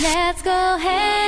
Let's go hey.